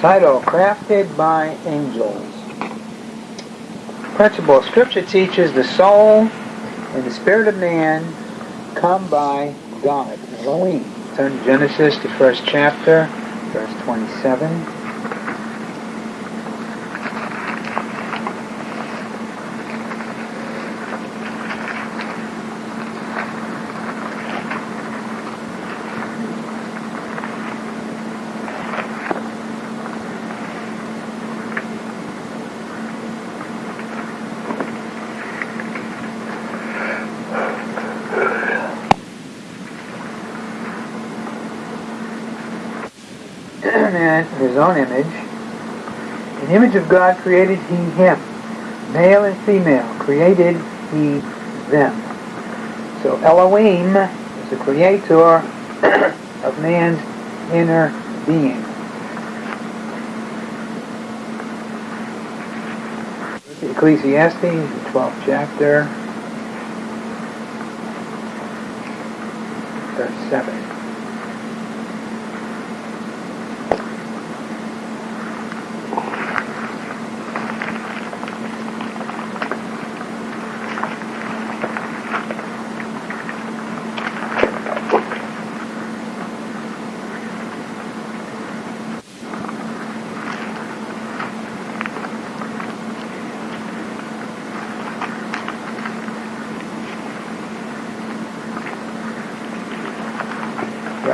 Title, Crafted by Angels. Principle, Scripture teaches the soul and the spirit of man come by God, Elohim. Turn Genesis, the first chapter, verse 27. man in his own image. In image of God created he him. Male and female created he them. So Elohim is the creator of man's inner being. Ecclesiastes, the 12th chapter, verse 7.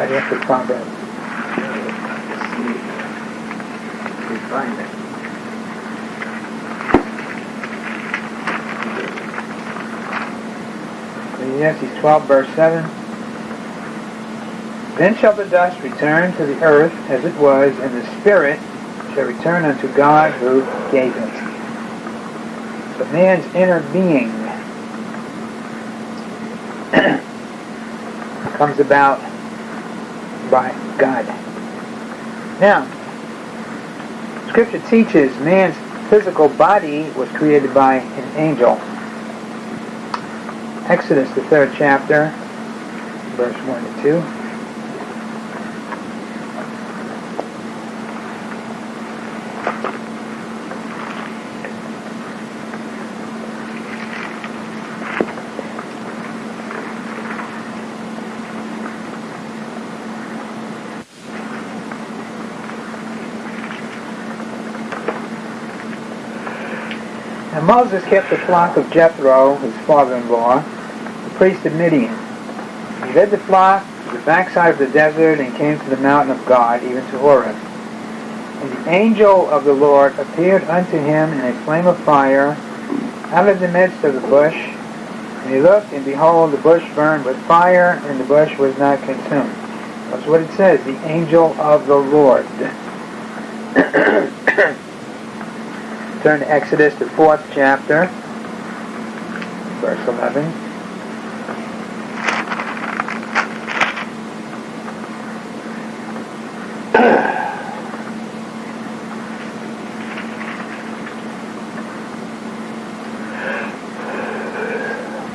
Proverbs. We find it. Ecclesiastes 12 verse 7. Then shall the dust return to the earth as it was, and the spirit shall return unto God who gave it. So man's inner being comes about by God. Now, Scripture teaches man's physical body was created by an angel. Exodus, the third chapter, verse 1 to 2. And Moses kept the flock of Jethro, his father-in-law, the priest of Midian. He led the flock to the backside of the desert and came to the mountain of God, even to Horeb. And the angel of the Lord appeared unto him in a flame of fire out of the midst of the bush. And he looked, and behold, the bush burned with fire, and the bush was not consumed. That's what it says, the angel of the Lord. Turn to Exodus, the fourth chapter, verse 11.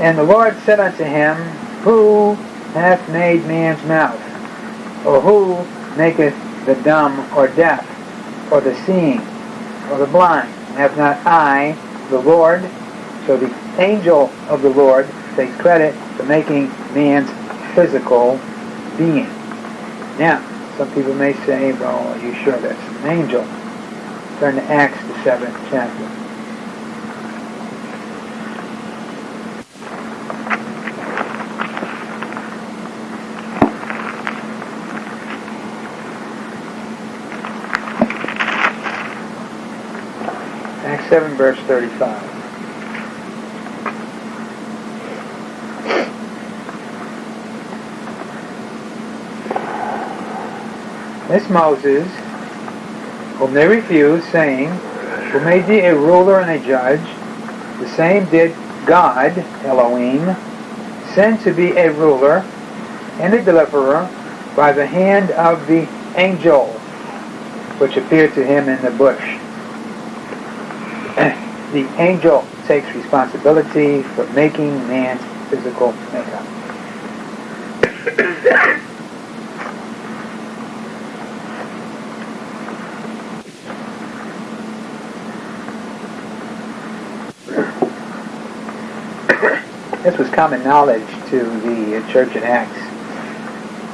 And the Lord said unto him, Who hath made man's mouth? Or who maketh the dumb or deaf, or the seeing, or the blind? Have not I, the Lord? So the angel of the Lord takes credit for making man's physical being. Now, some people may say, well, are you sure that's an angel? Turn to Acts, the seventh chapter. Acts 7, verse 35. This Moses, whom they refused, saying, Who made thee a ruler and a judge, the same did God, Elohim, send to be a ruler and a deliverer by the hand of the angel which appeared to him in the bush the angel takes responsibility for making man's physical makeup. this was common knowledge to the church in Acts.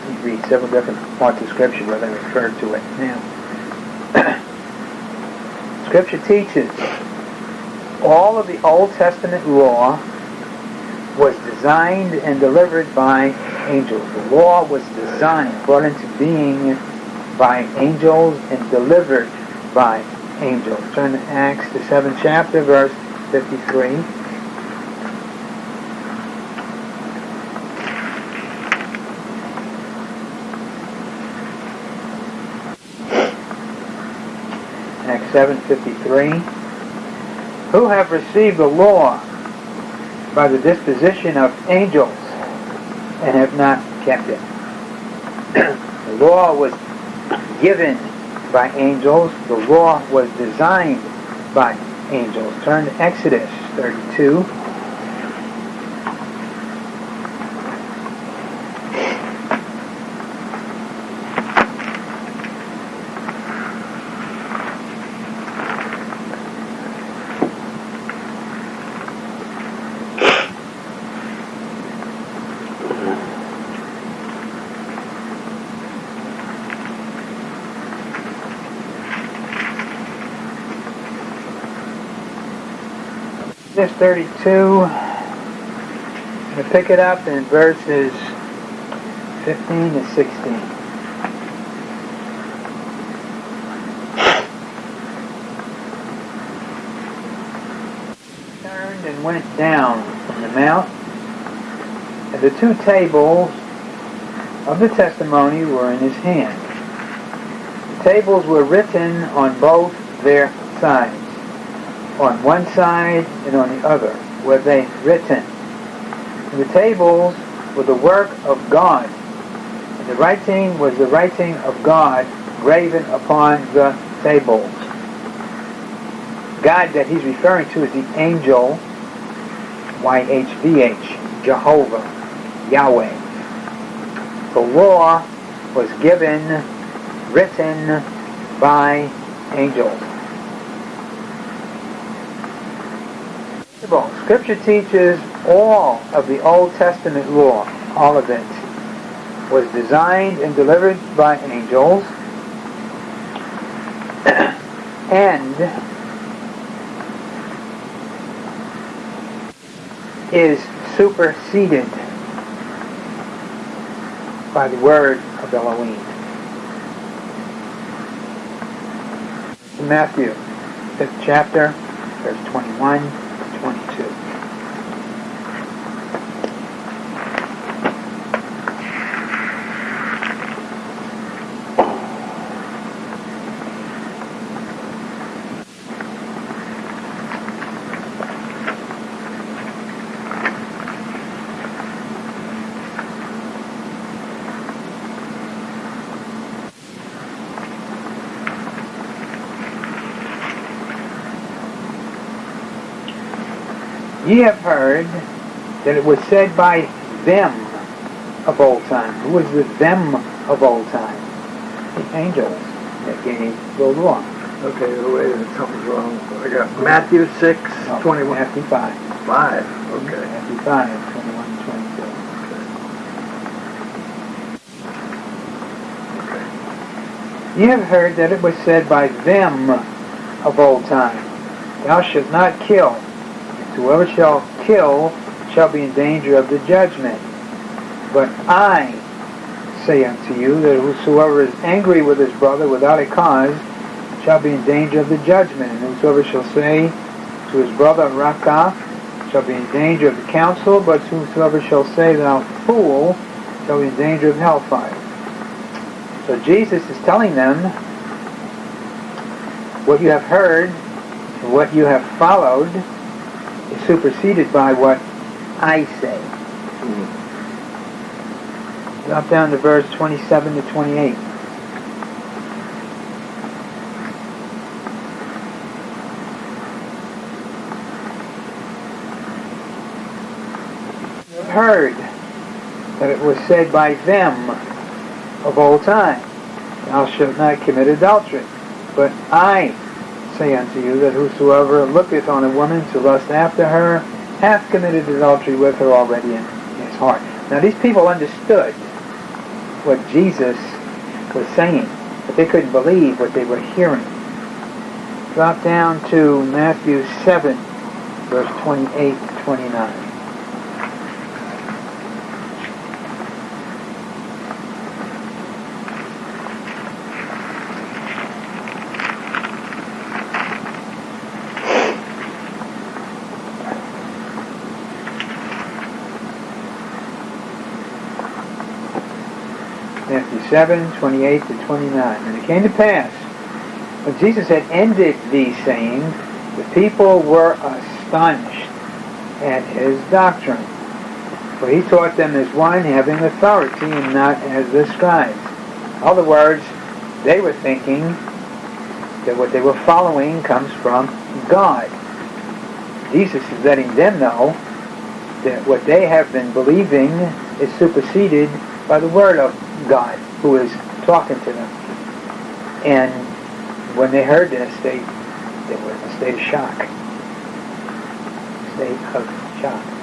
You read several different parts of Scripture where they refer to it now. Scripture teaches all of the Old Testament law was designed and delivered by angels. The law was designed, brought into being by angels and delivered by angels. Turn to Acts, the 7th chapter, verse 53. Acts 7.53 Who have received the law by the disposition of angels and have not kept it. the law was given by angels. The law was designed by angels. Turn to Exodus 32. 32. I'm going to pick it up in verses 15 to 16. Turned and went down from the mount, and the two tables of the testimony were in his hand. The tables were written on both their sides on one side and on the other were they written. And the tables were the work of God. And the writing was the writing of God graven upon the tables. God that he's referring to is the angel, YHVH, Jehovah, Yahweh. The law was given, written by angels. Scripture teaches all of the Old Testament law, all of it, was designed and delivered by angels, and is superseded by the word of Elohim. Matthew, 5th chapter, verse 21. 22. Ye have heard that it was said by them of old time. Who was the them of old time? The angels that gave the law. Okay, wait, something's wrong. I got Matthew 6, No, 21. Matthew 5. 5, okay. Matthew 5, 21 and 22. Ye have heard that it was said by them of old time, Thou shalt not kill. Whoever shall kill shall be in danger of the judgment. But I say unto you that whosoever is angry with his brother without a cause shall be in danger of the judgment. And whosoever shall say to his brother, Raca, shall be in danger of the council, but whosoever shall say, Thou fool, shall be in danger of hellfire. So Jesus is telling them what you have heard, what you have followed, superseded by what I say. Mm-hmm. Drop down to verse 27 to 28. Heard that it was said by them of old time, Thou shalt not commit adultery. But I say unto you that whosoever looketh on a woman to lust after her hath committed adultery with her already in his heart. Now these people understood what Jesus was saying, but they couldn't believe what they were hearing. Drop down to Matthew 7, verse 28 to 29. Matthew 7, 28 to 29. And it came to pass, when Jesus had ended these sayings, the people were astonished at his doctrine. For he taught them as one having authority and not as the scribes. In other words, they were thinking that what they were following comes from God. Jesus is letting them know that what they have been believing is superseded by the Word of God who is talking to them. And when they heard this, they, they were in a state of shock. State of shock.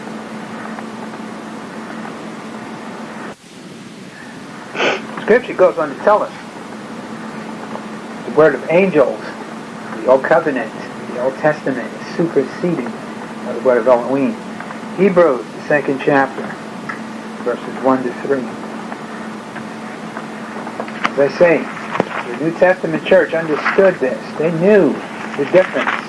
Scripture goes on to tell us the word of angels, the Old Covenant, the Old Testament is superseded by the word of Elohim. Hebrews, the second chapter, verses 1 to 3. As I say, the New Testament church understood this. They knew the difference.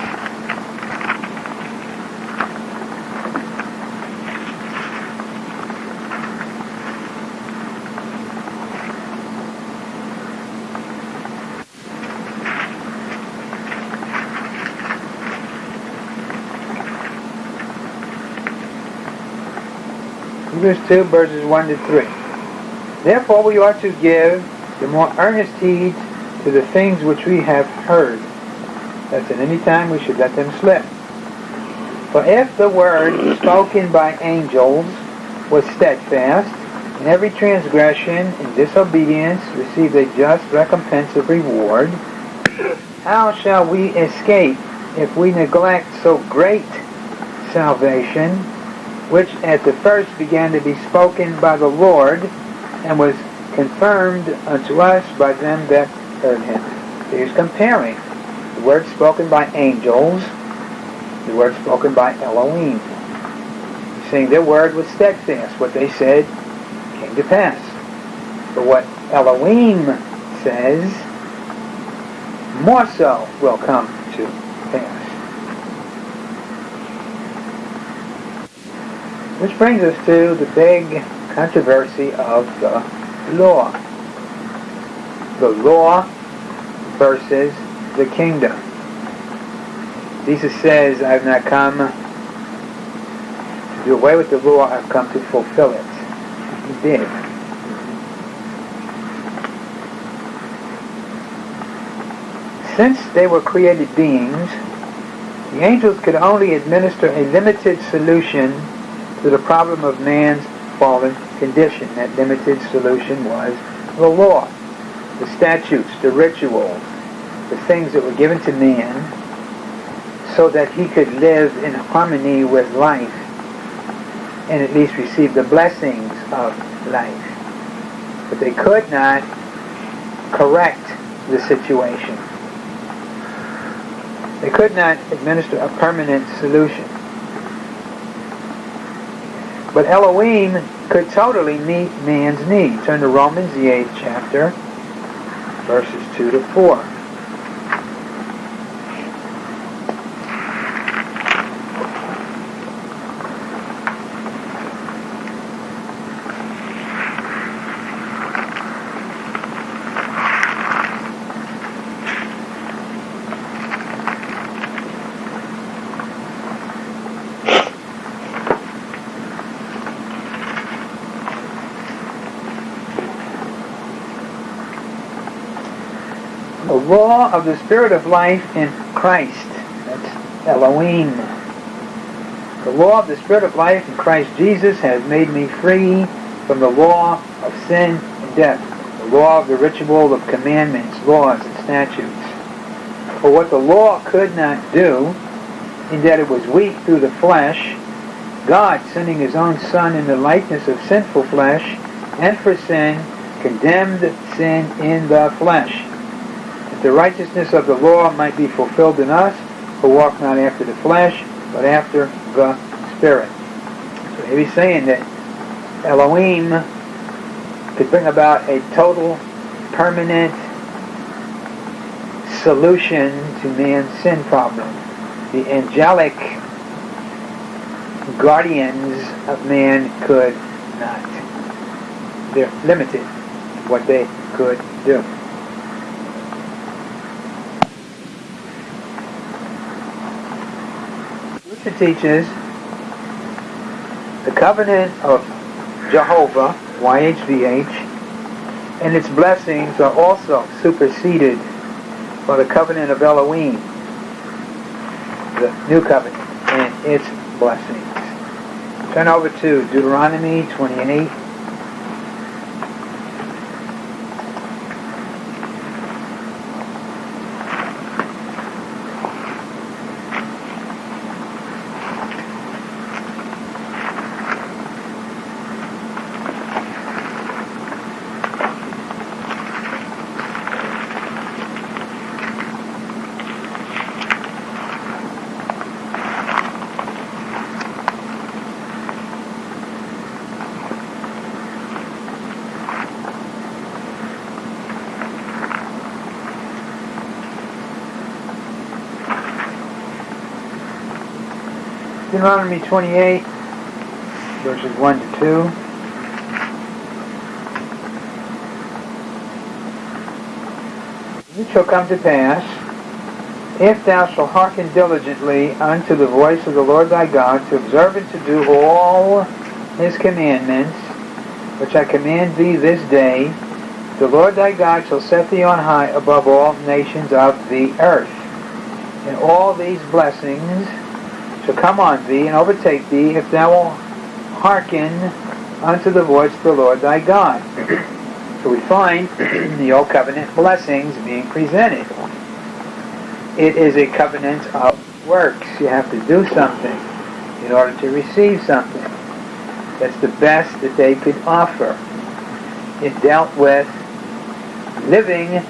Hebrews 2 verses 1 to 3. Therefore we ought to give the more earnest heed to the things which we have heard, that at any time we should let them slip. For if the word spoken by angels was steadfast, and every transgression and disobedience received a just recompense of reward, how shall we escape if we neglect so great salvation, which at the first began to be spoken by the Lord, and was confirmed unto us by them that heard him. So he's comparing the word spoken by angels, the word spoken by Elohim. He's saying their word was steadfast. What they said came to pass. But what Elohim says, more so will come to pass. Which brings us to the big controversy of the law. The law versus the kingdom. Jesus says, I have not come to do away with the law, I've come to fulfill it. He did. Since they were created beings, the angels could only administer a limited solution to the problem of man's fallen condition. That limited solution was the law, the statutes, the rituals, the things that were given to man so that he could live in harmony with life and at least receive the blessings of life. But they could not correct the situation. They could not administer a permanent solution. But Elohim could totally meet man's need. Turn to Romans, the 8th chapter, verses 2 to 4. law of the Spirit of life in Christ. That's Elohim. The law of the Spirit of life in Christ Jesus has made me free from the law of sin and death, the law of the ritual of commandments, laws, and statutes. For what the law could not do, in that it was weak through the flesh, God sending his own Son in the likeness of sinful flesh, and for sin, condemned sin in the flesh, the righteousness of the law might be fulfilled in us, who walk not after the flesh, but after the Spirit. So he's saying that Elohim could bring about a total, permanent solution to man's sin problem. The angelic guardians of man could not. They're limited what they could do. Scripture teaches the covenant of Jehovah, YHVH, and its blessings are also superseded by the covenant of Elohim, the new covenant, and its blessings. Turn over to Deuteronomy 28. Deuteronomy 28, verses 1 to 2. It shall come to pass, if thou shalt hearken diligently unto the voice of the Lord thy God, to observe and to do all his commandments, which I command thee this day, the Lord thy God shall set thee on high above all nations of the earth. And all these blessings shall come on thee and overtake thee if thou wilt hearken unto the voice of the Lord thy God. so we find the Old Covenant blessings being presented. It is a covenant of works. You have to do something in order to receive something. That's the best that they could offer. It dealt with living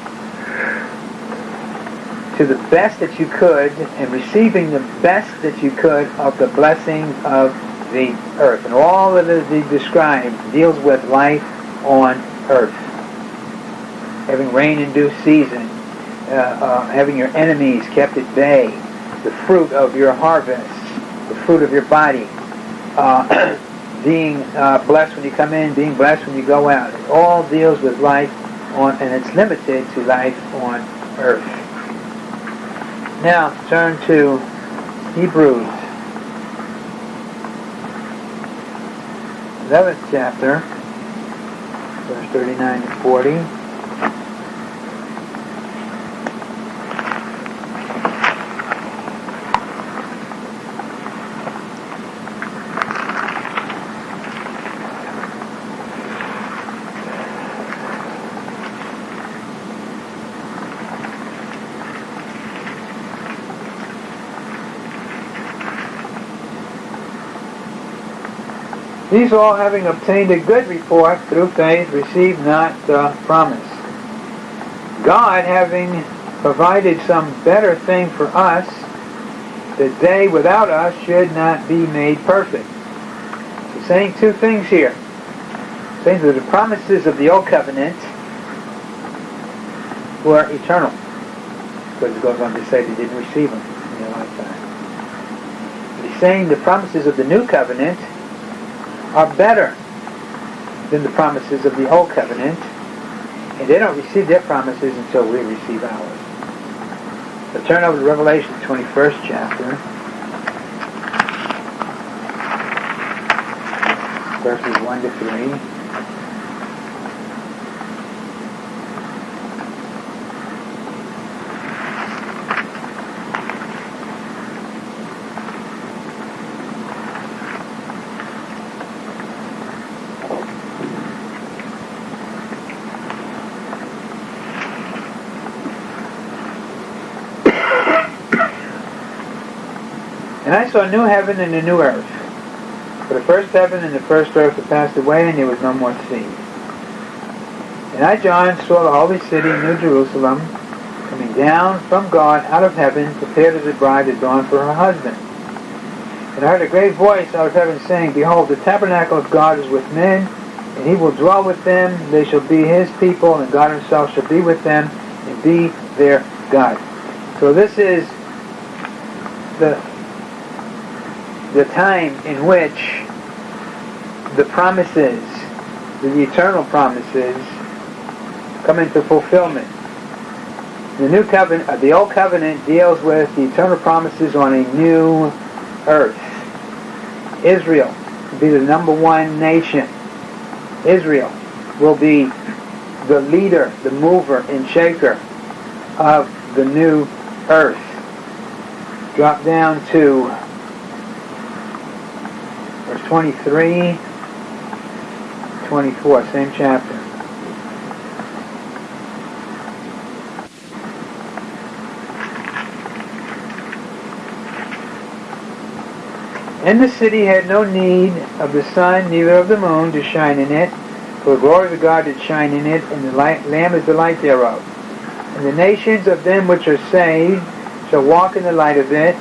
to the best that you could and receiving the best that you could of the blessings of the earth. And all that is described deals with life on earth. Having rain in due season, uh, uh, having your enemies kept at bay, the fruit of your harvest, the fruit of your body, uh, being uh, blessed when you come in, being blessed when you go out. It all deals with life on, and it's limited to life on earth. Now turn to Hebrews, 11th chapter, verse 39 to 40. These all having obtained a good report through faith received not the promise. God having provided some better thing for us, that they without us should not be made perfect. He's saying two things here. saying that the promises of the old covenant were eternal. Because it goes on to say they didn't receive them in their lifetime. He's saying the promises of the new covenant are better than the promises of the Old Covenant, and they don't receive their promises until we receive ours. So turn over to Revelation 21st chapter, verses 1 to 3. I saw a new heaven and a new earth. For the first heaven and the first earth had passed away, and there was no more sea. And I, John, saw the holy city, New Jerusalem, coming down from God out of heaven, prepared as a bride adorned for her husband. And I heard a great voice out of heaven saying, Behold, the tabernacle of God is with men, and he will dwell with them. They shall be his people, and God himself shall be with them, and be their God. So this is the the time in which the promises, the eternal promises, come into fulfillment. The new covenant, uh, the old covenant deals with the eternal promises on a new earth. Israel will be the number one nation. Israel will be the leader, the mover and shaker of the new earth. Drop down to 23, 24, same chapter. And the city had no need of the sun, neither of the moon to shine in it, for the glory of God did shine in it, and the light, Lamb is the light thereof. And the nations of them which are saved shall walk in the light of it,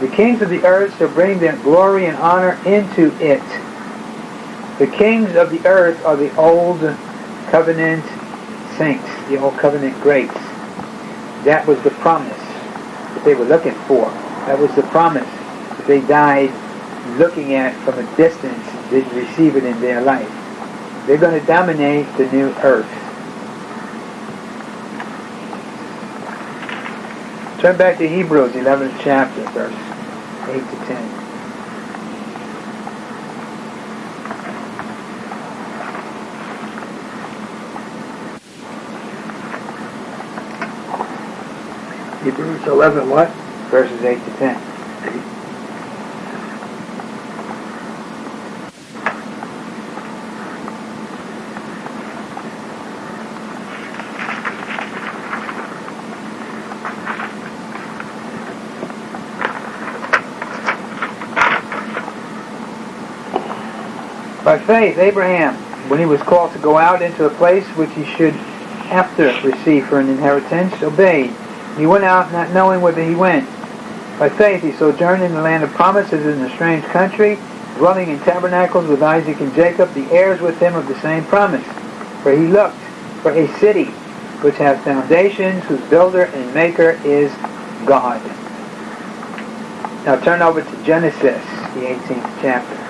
the kings of the earth shall bring their glory and honor into it. The kings of the earth are the old covenant saints, the old covenant greats. That was the promise that they were looking for. That was the promise that they died looking at from a distance didn't receive it in their life. They're going to dominate the new earth. Turn back to Hebrews 11th chapter, verse 8 to 10. Hebrews 11, what? Verses 8 to 10. By faith, Abraham, when he was called to go out into a place which he should after receive for an inheritance, obeyed. He went out not knowing whither he went. By faith he sojourned in the land of promises in a strange country, dwelling in tabernacles with Isaac and Jacob, the heirs with him of the same promise. For he looked for a city which has foundations, whose builder and maker is God. Now turn over to Genesis, the 18th chapter.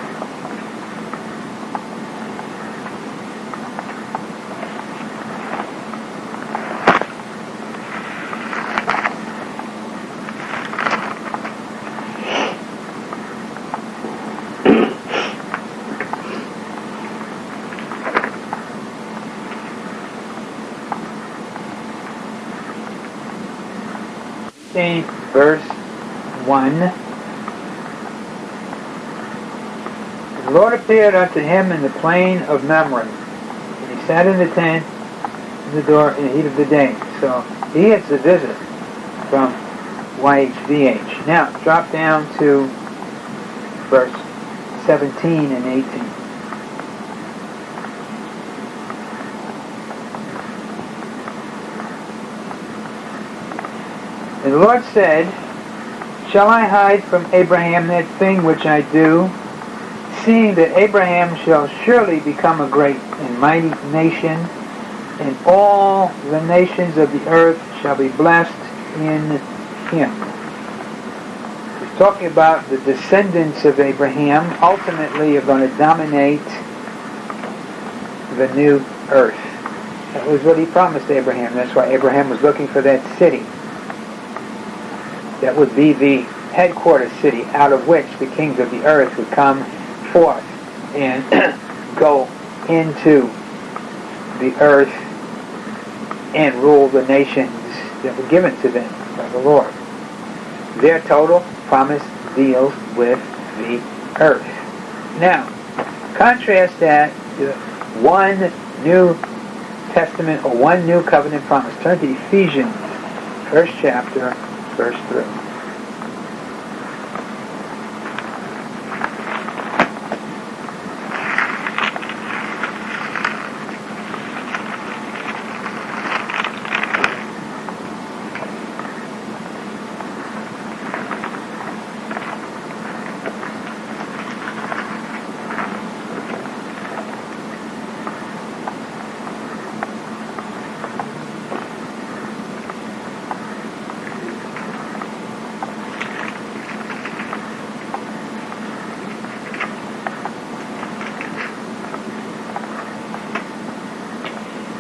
verse 1. The Lord appeared unto him in the plain of Mamre, and he sat in the tent in the door in the heat of the day. So he gets a visit from YHVH. Now, drop down to verse 17 and 18. And the Lord said, Shall I hide from Abraham that thing which I do, seeing that Abraham shall surely become a great and mighty nation, and all the nations of the earth shall be blessed in him. He's talking about the descendants of Abraham ultimately are going to dominate the new earth. That was what he promised Abraham. That's why Abraham was looking for that city that would be the headquarters city out of which the kings of the earth would come forth and go into the earth and rule the nations that were given to them by the Lord. Their total promise deals with the earth. Now, contrast that to one New Testament or one New Covenant promise. Turn to Ephesians, first chapter, verse 3.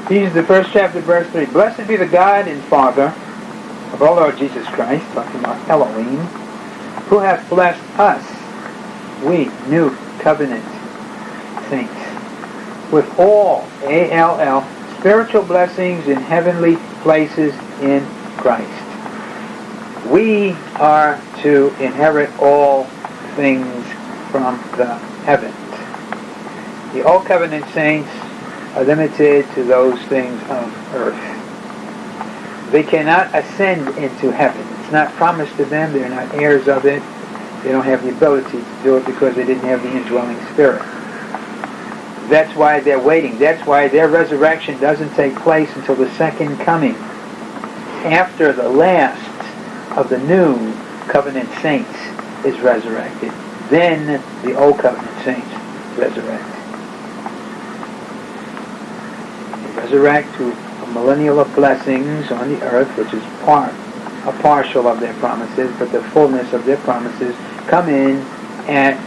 Ephesians, the first chapter, verse 3. Blessed be the God and Father of our Lord Jesus Christ, talking about Elohim, who hath blessed us, we, new covenant saints, with all, A-L-L, spiritual blessings in heavenly places in Christ. We are to inherit all things from the heavens. The Old Covenant saints limited to those things of earth. They cannot ascend into heaven. It's not promised to them. They're not heirs of it. They don't have the ability to do it because they didn't have the indwelling spirit. That's why they're waiting. That's why their resurrection doesn't take place until the second coming. After the last of the new covenant saints is resurrected, then the old covenant saints resurrect. Resurrect to a millennial of blessings on the earth, which is part, a partial of their promises, but the fullness of their promises come in at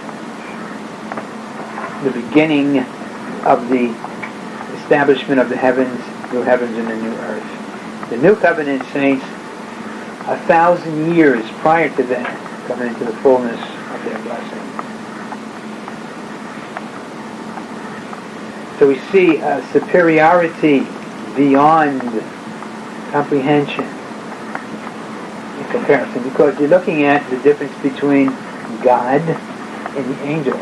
the beginning of the establishment of the heavens, new heavens and the new earth. The new covenant saints, a thousand years prior to that, come into the fullness of their blessing. So we see a superiority beyond comprehension in comparison because you're looking at the difference between God and the angels.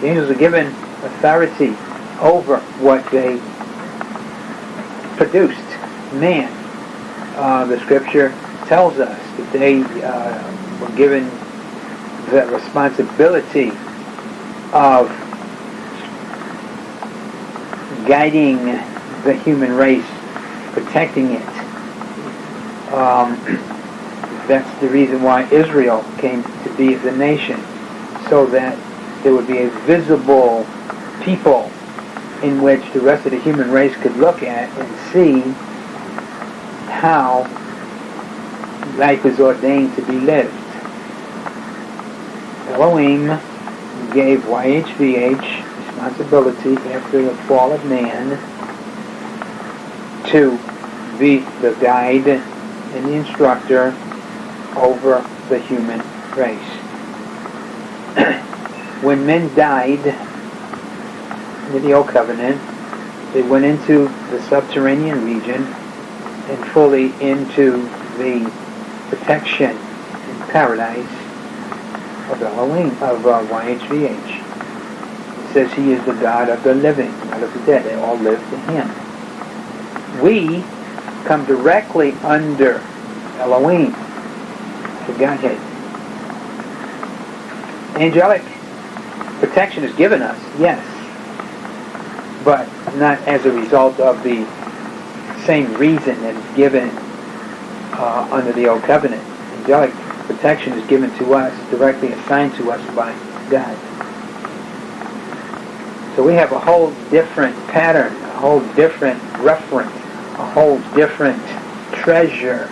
The angels are given authority over what they produced, man. Uh, the scripture tells us that they uh, were given the responsibility of guiding the human race, protecting it. Um, that's the reason why Israel came to be the nation, so that there would be a visible people in which the rest of the human race could look at and see how life is ordained to be lived. Elohim gave YHVH responsibility after the fall of man to be the guide and the instructor over the human race. when men died in the Old Covenant, they went into the subterranean region and fully into the protection in paradise of Elohim, of uh, YHVH says he is the God of the living, not of the dead. They all live to him. We come directly under Elohim, the Godhead. Angelic protection is given us, yes, but not as a result of the same reason that is given uh, under the Old Covenant. Angelic protection is given to us, directly assigned to us by God. So we have a whole different pattern, a whole different reference, a whole different treasure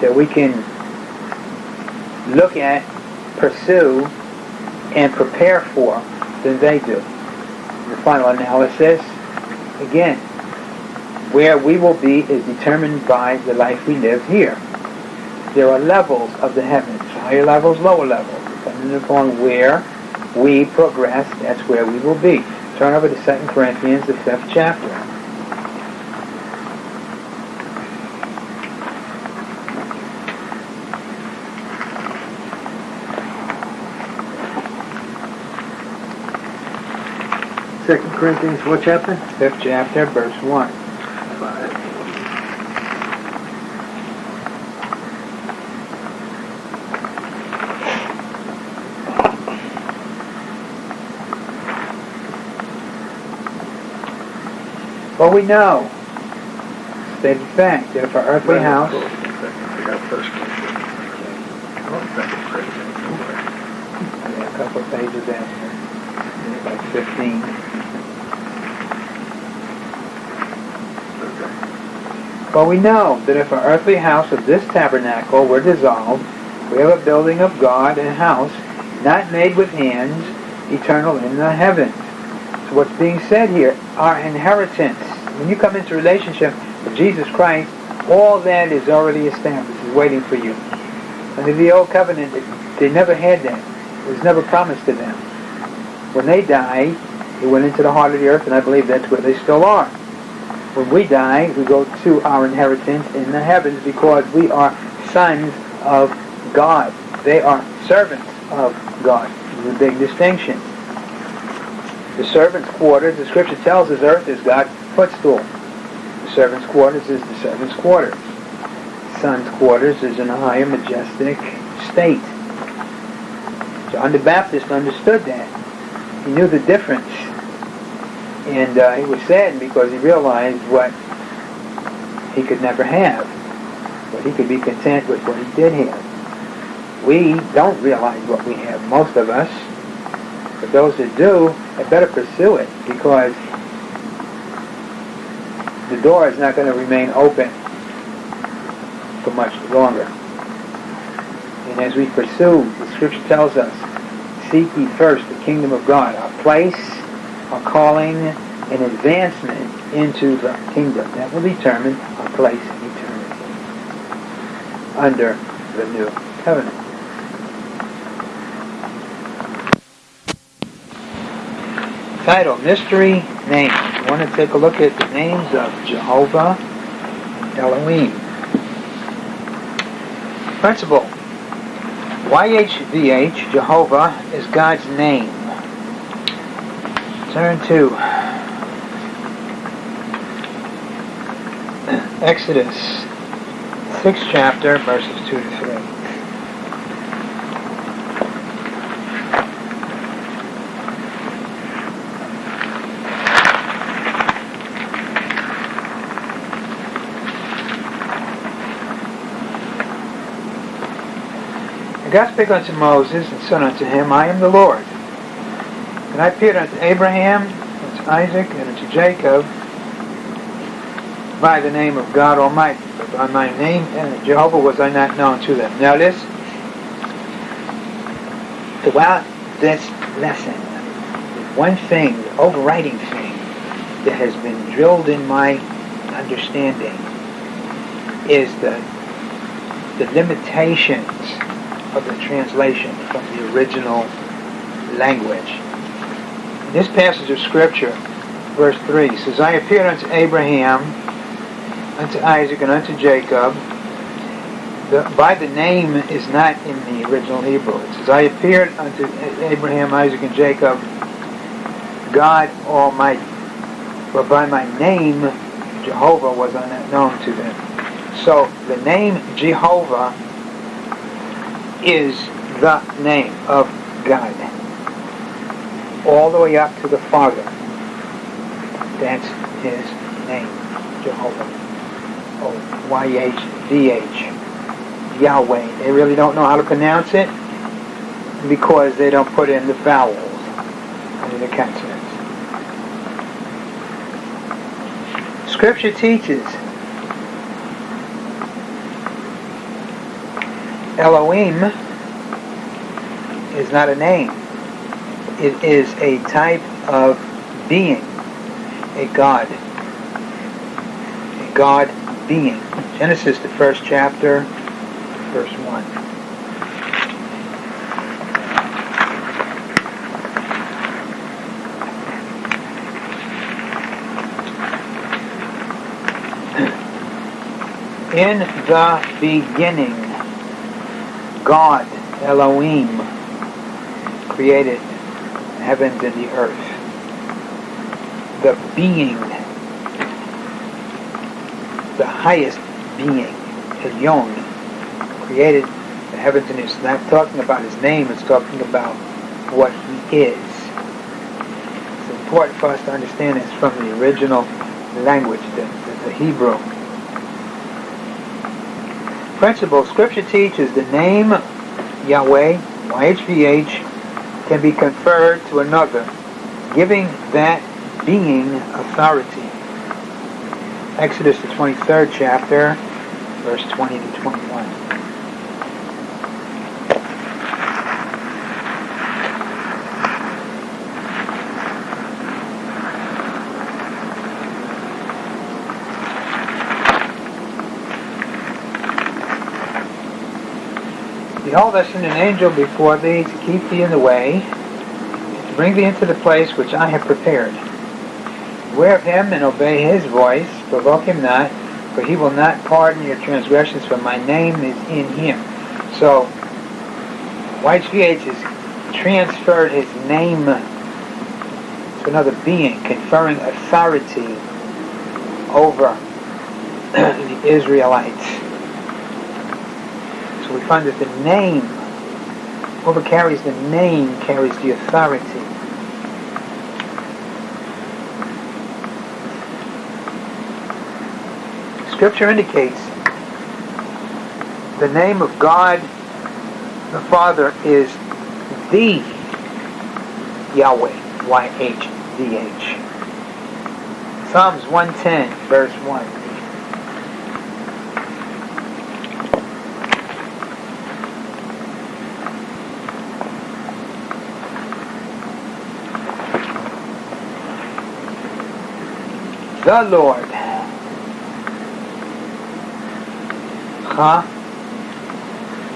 that we can look at, pursue, and prepare for than they do. The final analysis, again, where we will be is determined by the life we live here. There are levels of the heavens, higher levels, lower levels, depending upon where we progress, that's where we will be. Turn over to 2 Corinthians, the fifth chapter. Second Corinthians, what chapter? Fifth chapter, verse 1. Well, we know, stated fact, that if our earthly house, I got First Corinthians. Second Corinthians. yeah, a couple of pages after, like 15, Okay. But we know that if our earthly house of this tabernacle were dissolved, we have a building of God, a house not made with hands, eternal in the heavens. So what's being said here, our inheritance when you come into relationship with Jesus Christ, all that is already established, is waiting for you. Under the old covenant, they never had that. It was never promised to them. When they died, they went into the heart of the earth, and I believe that's where they still are. When we die, we go to our inheritance in the heavens because we are sons of God. They are servants of God. There's a big distinction. The servant's quarters, the scripture tells us earth is God's footstool. The servant's quarters is the servant's quarters. Son's quarters is in a higher majestic state. John the Baptist understood that. He knew the difference. And uh, he was saddened because he realized what he could never have. But he could be content with what he did have. We don't realize what we have, most of us. But those that do, had better pursue it because the door is not going to remain open for much longer. And as we pursue, the scripture tells us, seek ye first the kingdom of God, our place, our calling, and advancement into the kingdom. That will determine our place in eternity under the new covenant. Title, Mystery Names. Want to take a look at the names of Jehovah and Elohim. Principle. YHVH, Jehovah, is God's name. Turn to Exodus 6th chapter, verses 2 to 3. And God spake unto Moses, and said unto him, I am the Lord. And I appeared unto Abraham, unto Isaac, and unto Jacob by the name of God Almighty. But by my name, and Jehovah, was I not known to them. Now this, throughout this lesson, one thing, the overriding thing, that has been drilled in my understanding is the the limitations of the translation from the original language. This passage of Scripture, verse 3 says, I appeared unto Abraham, unto Isaac, and unto Jacob. The, by the name is not in the original Hebrew. It says, I appeared unto Abraham, Isaac, and Jacob, God Almighty. But by my name, Jehovah was unknown to them. So the name Jehovah is the name of God. All the way up to the Father. That's his name, Jehovah. Oh, Y-H-V-H. Yahweh. They really don't know how to pronounce it because they don't put in the vowels under the consonants. Scripture teaches Elohim is not a name. It is a type of being, a God. A God being. Genesis, the first chapter, verse 1. In the beginning, God, Elohim, created the heavens and the earth. The being, the highest being, Elyon, created the heavens and earth. It's not talking about his name, it's talking about what he is. It's important for us to understand this from the original language, the, the, the Hebrew principle, Scripture teaches the name Yahweh, YHVH, can be conferred to another, giving that being authority. Exodus, the 23rd chapter, verse 20 to 21. Behold, I send an angel before thee to keep thee in the way, to bring thee into the place which I have prepared. Beware of him and obey his voice, provoke him not, for he will not pardon your transgressions, for my name is in him. So, YHVH has transferred his name to another being, conferring authority over the Israelites. So we find that the name, whoever carries the name carries the authority. Scripture indicates the name of God the Father is the Yahweh, Y-H-V-H. Psalms 110, verse 1. The Lord. Ha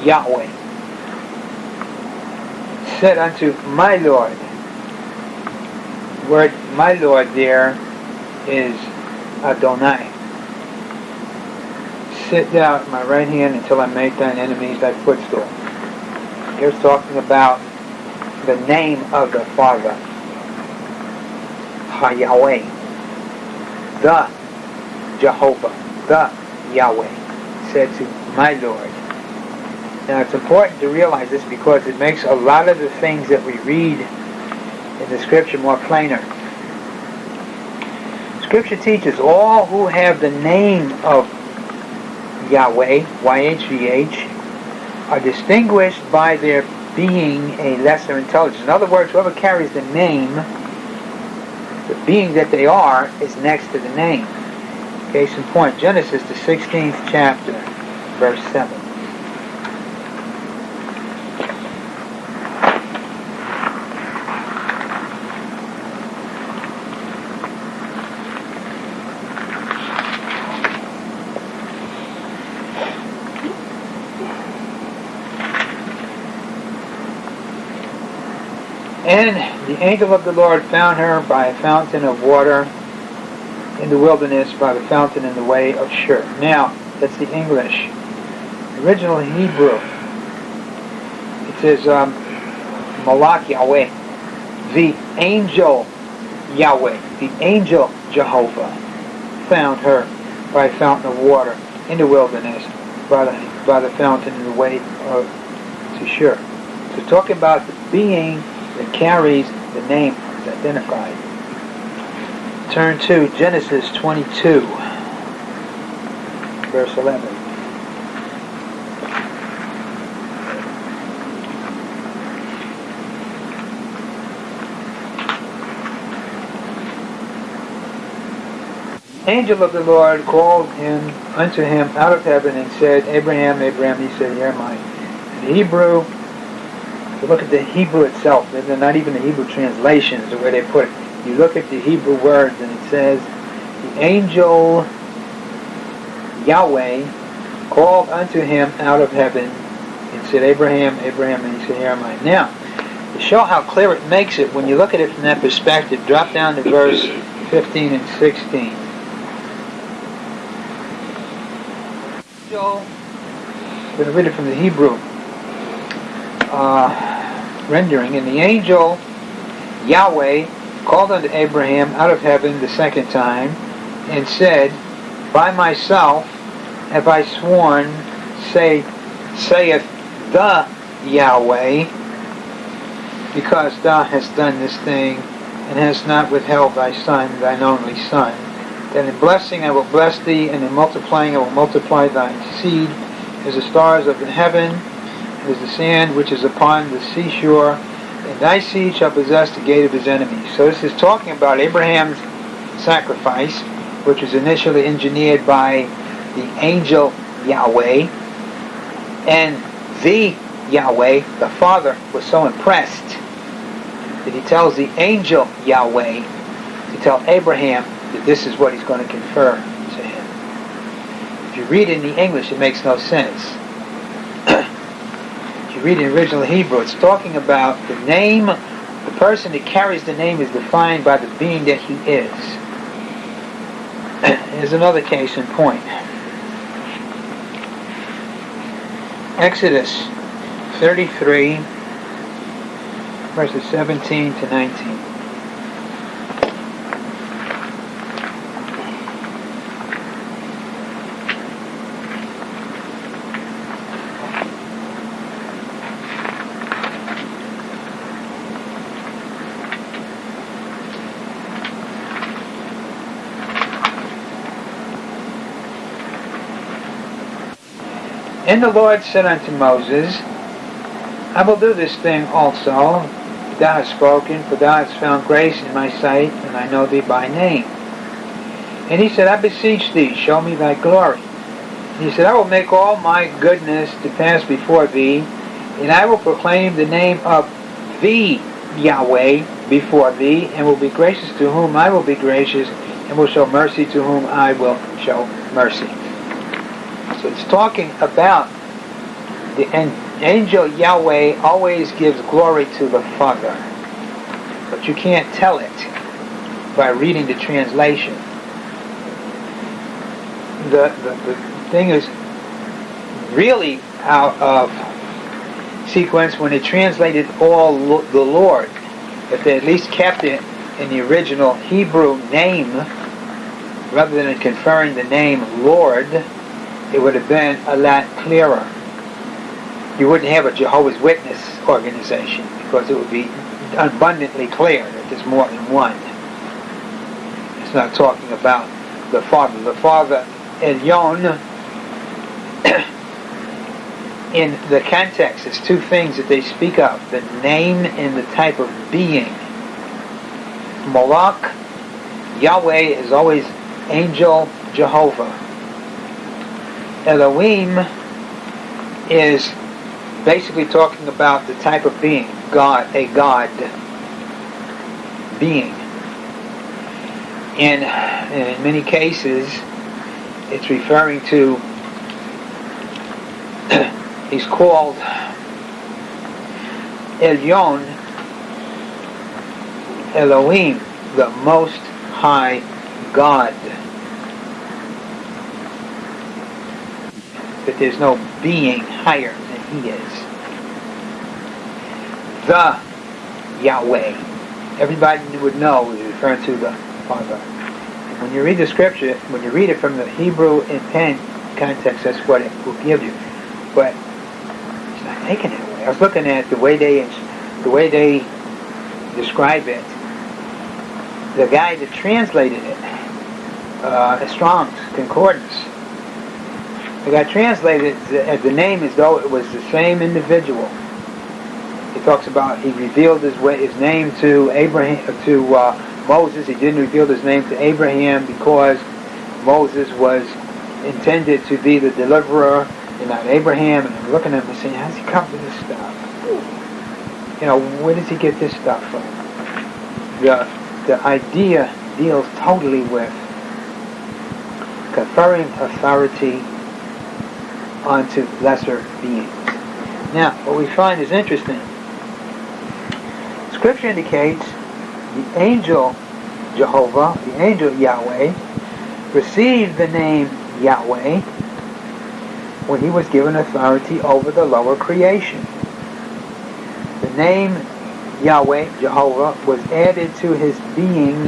Yahweh said unto my Lord. word my Lord there is Adonai. Sit thou at my right hand until I make thine enemies thy footstool. Here's talking about the name of the Father. Ha-Yahweh. The Jehovah. The Yahweh said to my Lord. Now it's important to realize this because it makes a lot of the things that we read in the scripture more plainer. Scripture teaches all who have the name of Yahweh, YHVH, are distinguished by their being a lesser intelligence. In other words, whoever carries the name, the being that they are, is next to the name. Case in point, Genesis, the 16th chapter, verse 7. And the angel of the Lord found her by a fountain of water in the wilderness, by the fountain in the way of Shur. Now, that's the English. The original Hebrew, it says, um, Malak Yahweh, the angel Yahweh, the angel Jehovah, found her by a fountain of water in the wilderness, by the, by the fountain in the way of Shur. So talking about the being that carries the name is identified. Turn to Genesis 22, verse 11. angel of the Lord called him unto him out of heaven and said, Abraham, Abraham, he said, Here am I. In Hebrew, look at the Hebrew itself, they're not even the Hebrew translations, the way they put it. You look at the Hebrew words and it says, the angel Yahweh called unto him out of heaven and said, Abraham, Abraham, and he said, Here am I. Now, to show how clear it makes it, when you look at it from that perspective, drop down to verse 15 and 16. I'm going to read it from the Hebrew. Uh, rendering, and the angel Yahweh called unto Abraham out of heaven the second time, and said, By myself have I sworn, say, saith the Yahweh, because thou hast done this thing, and hast not withheld thy son, thine only son. That in blessing I will bless thee, and in multiplying I will multiply thy seed as the stars of the heaven, is the sand which is upon the seashore, and thy seed shall possess the gate of his enemies. So this is talking about Abraham's sacrifice, which was initially engineered by the angel Yahweh, and the Yahweh, the Father, was so impressed that he tells the angel Yahweh to tell Abraham that this is what he's going to confer to him. If you read it in the English, it makes no sense. Read the original Hebrew, it's talking about the name, the person that carries the name is defined by the being that he is. Here's another case in point. Exodus 33, verses 17 to 19. And the Lord said unto Moses, I will do this thing also. Thou hast spoken, for thou hast found grace in my sight, and I know thee by name. And he said, I beseech thee, show me thy glory. And he said, I will make all my goodness to pass before thee, and I will proclaim the name of thee, Yahweh, before thee, and will be gracious to whom I will be gracious, and will show mercy to whom I will show mercy. So it's talking about the angel Yahweh always gives glory to the Father. But you can't tell it by reading the translation. The, the, the thing is really out of sequence when it translated all the Lord. If they at least kept it in the original Hebrew name, rather than conferring the name Lord, it would have been a lot clearer. You wouldn't have a Jehovah's Witness organization because it would be abundantly clear that there's more than one. It's not talking about the Father. The Father, Elyon, in the context, there's two things that they speak of the name and the type of being. Malak, Yahweh is always angel Jehovah. Elohim is basically talking about the type of being, God, a God being. And, in many cases, it's referring to, he's called Elyon, Elohim, the Most High God. That there's no being higher than he is. The Yahweh. Everybody would know is referring to the Father. And when you read the scripture, when you read it from the Hebrew intent context, that's what it will give you. But it's not taken that way. I was looking at the way they the way they describe it. The guy that translated it, uh, Strong's Concordance, it got translated as the name as though it was the same individual. He talks about he revealed his way, his name to Abraham to uh, Moses. He didn't reveal his name to Abraham because Moses was intended to be the deliverer and not Abraham. And I'm looking at him and saying, how's he come to this stuff? You know, where does he get this stuff from? The the idea deals totally with conferring authority onto lesser beings. Now, what we find is interesting. Scripture indicates the angel Jehovah, the angel Yahweh, received the name Yahweh when he was given authority over the lower creation. The name Yahweh, Jehovah, was added to his being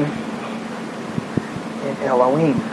in Elohim.